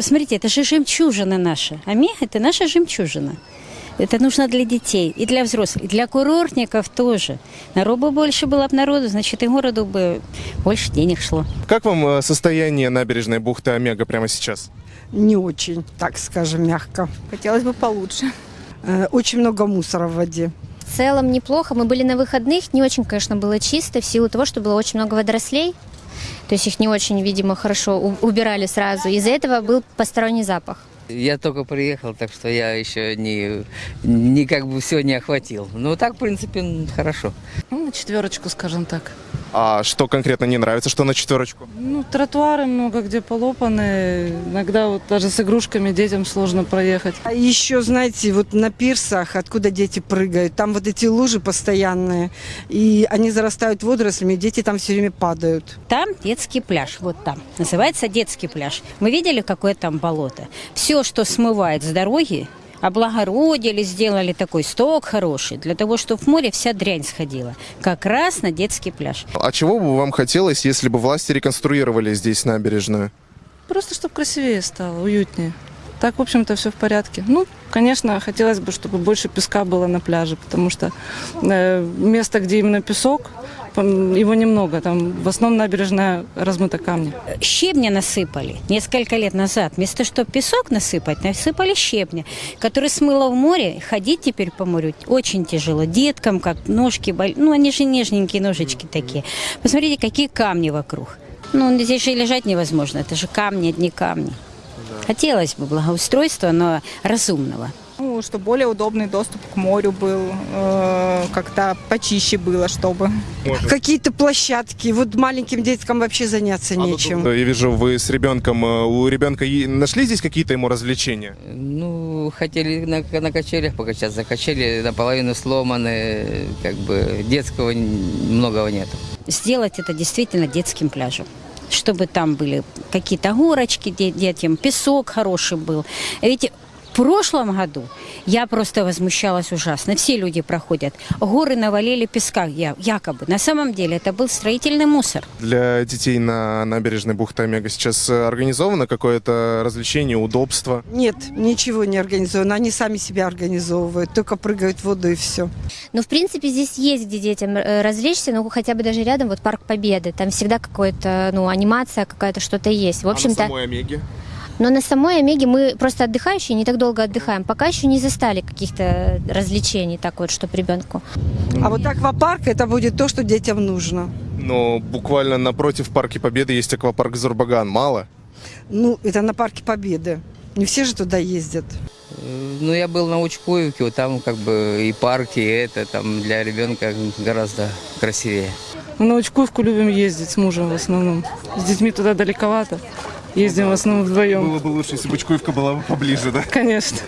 Посмотрите, это же жемчужина наша. Омега – это наша жемчужина. Это нужно для детей и для взрослых, и для курортников тоже. Народу больше было бы народу, значит, и городу бы больше денег шло. Как вам э, состояние набережной бухты Омега прямо сейчас? Не очень, так скажем, мягко. Хотелось бы получше. Э, Очень много мусора в воде. В целом неплохо. Мы были на выходных, не очень, конечно, было чисто в силу того, что было очень много водорослей. То есть их не очень, видимо, хорошо убирали сразу. Из-за этого был посторонний запах. Я только приехал, так что я еще не, не как бы все не охватил. Но так, в принципе, хорошо. Ну, на четверочку, скажем так. А что конкретно не нравится, что на четверочку? Ну, тротуары много где полопаны. Иногда вот даже с игрушками детям сложно проехать. А еще, знаете, вот на пирсах, откуда дети прыгают, там вот эти лужи постоянные, и они зарастают водорослями, и дети там все время падают. Там детский пляж, вот там. Называется детский пляж. Мы видели, какое там болото? Все, что смывает с дороги, облагородили, сделали такой сток хороший, для того, чтобы в море вся дрянь сходила. Как раз на детский пляж. А чего бы вам хотелось, если бы власти реконструировали здесь набережную? Просто чтобы красивее стало, уютнее. Так, в общем-то, все в порядке. Ну, конечно, хотелось бы, чтобы больше песка было на пляже, потому что э, место, где именно песок, его немного. Там в основном набережная размыта камни. Щебня насыпали несколько лет назад. Вместо чтобы песок насыпать, насыпали щебня, который смыло в море. Ходить теперь по морю очень тяжело. Деткам как ножки, боль- ну они же нежненькие ножички такие. Посмотрите, какие камни вокруг. Ну, здесь же и лежать невозможно. Это же камни, одни камни. Хотелось бы благоустройства, но разумного. Ну, чтобы более удобный доступ к морю был, э, как-то почище было, чтобы. Какие-то площадки, вот маленьким деткам вообще заняться нечем. Я вижу, вы с ребенком. э, У ребенка нашли здесь какие-то ему развлечения? Ну, хотели на, на качелях покачаться. Качели наполовину сломаны, как бы детского многого нету. Сделать это действительно детским пляжем чтобы там были какие-то горочки де- детям, песок хороший был. Ведь прошлом году я просто возмущалась ужасно. Все люди проходят. Горы навалили песка, я- якобы. На самом деле это был строительный мусор. Для детей на набережной бухты Омега сейчас э, организовано какое-то развлечение, удобство? Нет, ничего не организовано. Они сами себя организовывают, только прыгают в воду и все. Но, в принципе, здесь есть где детям э, развлечься, ну, хотя бы даже рядом, вот Парк Победы. Там всегда какая-то, ну, анимация какая-то, что-то есть. В общем-то, А на самой Омеге? Но на самой Омеге мы просто отдыхающие, не так долго отдыхаем. Пока еще не застали каких-то развлечений, так вот, чтобы ребенку. А вот аквапарк это будет то, что детям нужно. Но буквально напротив Парка Победы есть аквапарк Зурбаган. Мало? Ну, это на Парке Победы. Не все же туда ездят. Э, Ну, я был на Учкуевке, вот там как бы и парки, и это там для ребенка гораздо красивее. Мы на Учкуевку любим ездить с мужем в основном. С детьми туда далековато. Ездим в основном вдвоем. бы лучше, если бы Чкуевка была бы поближе, да? Конечно.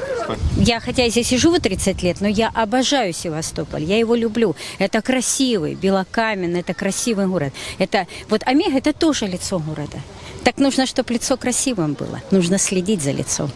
Я, хотя здесь и живу 30 лет, но я обожаю Севастополь, я его люблю. Это красивый, белокаменный, это красивый город. Это, вот Омега – это тоже лицо города. Так нужно, чтобы лицо красивым было. Нужно следить за лицом.